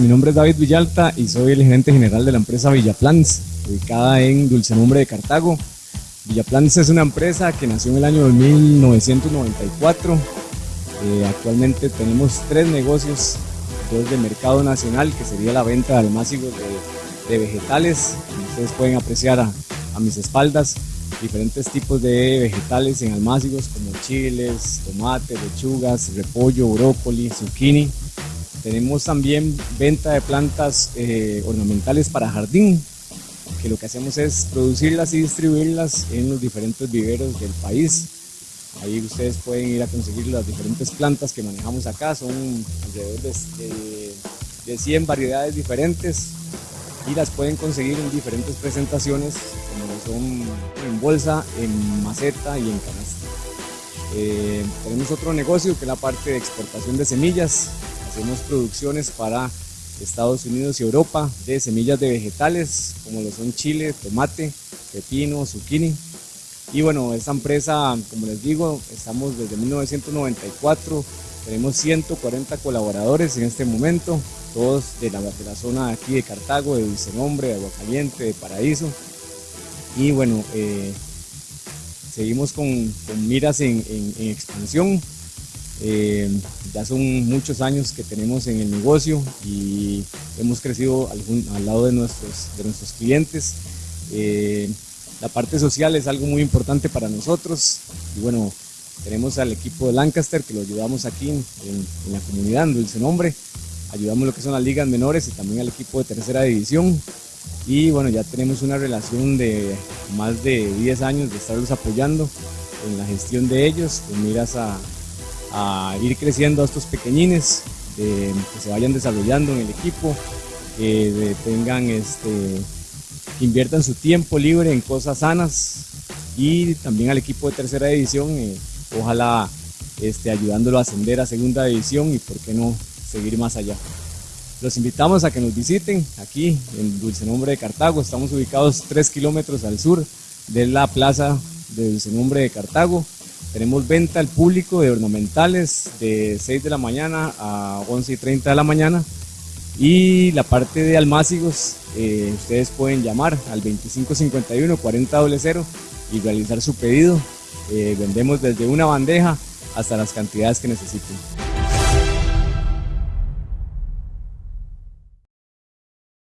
mi nombre es David Villalta y soy el gerente general de la empresa Villaplans, ubicada en Dulcenombre de Cartago. Villaplans es una empresa que nació en el año 1994. Eh, actualmente tenemos tres negocios, dos de mercado nacional, que sería la venta de almácigos de, vegetales. ustedes pueden apreciar a, a mis espaldas, diferentes tipos de vegetales en almácigos como chiles, tomates, lechugas, repollo, brócoli, zucchini. Tenemos también venta de plantas eh, ornamentales para jardín, que lo que hacemos es producirlas y distribuirlas en los diferentes viveros del país. Ahí ustedes pueden ir a conseguir las diferentes plantas que manejamos acá, son alrededor de, de 100 variedades diferentes y las pueden conseguir en diferentes presentaciones, como son en bolsa, en maceta y en canasta. Eh, tenemos otro negocio que es la parte de exportación de semillas, Hacemos producciones para Estados Unidos y Europa de semillas de vegetales como lo son chile, tomate, pepino, zucchini. Y bueno, esta empresa, como les digo, estamos desde 1994, tenemos 140 colaboradores en este momento, todos de la, de la zona aquí de Cartago, de Dulcenombre, de Aguacaliente, de Paraíso. Y bueno, eh, seguimos con, miras en expansión. Eh, ya son muchos años que tenemos en el negocio y hemos crecido al, lado de nuestros, de nuestros clientes. Eh, la parte social es algo muy importante para nosotros y bueno, tenemos al equipo de Lancaster que lo ayudamos aquí en, la comunidad, en Dulce Nombre. Ayudamos lo que son las ligas menores y también al equipo de tercera división. Y bueno, ya tenemos una relación de más de 10 años de estarlos apoyando en la gestión de ellos, con miras a, a ir creciendo a estos pequeñines, que se vayan desarrollando en el equipo, que tengan este, que inviertan su tiempo libre en cosas sanas y también al equipo de tercera división, eh, ojalá este, ayudándolo a ascender a segunda división y por qué no seguir más allá. Los invitamos a que nos visiten aquí en Dulce Nombre de Cartago. Estamos ubicados 3 kilómetros al sur de la plaza de Dulce Nombre de Cartago. Tenemos venta al público de ornamentales de 6 de la mañana a 11 y 30 de la mañana. Y la parte de almácigos, eh, ustedes pueden llamar al 2551 4000 y realizar su pedido. Eh, vendemos desde una bandeja hasta las cantidades que necesiten.